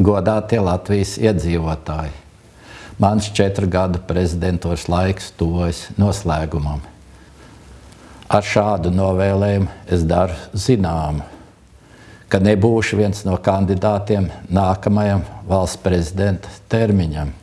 Godātie Latvijas iedzīvotāji, mans četru gadu prezidentūras laiks tuvojas noslēgumam. Ar šādu novēlējumu es daru zināmu, ka nebūšu viens no kandidātiem nākamajam valsts prezidenta termiņam.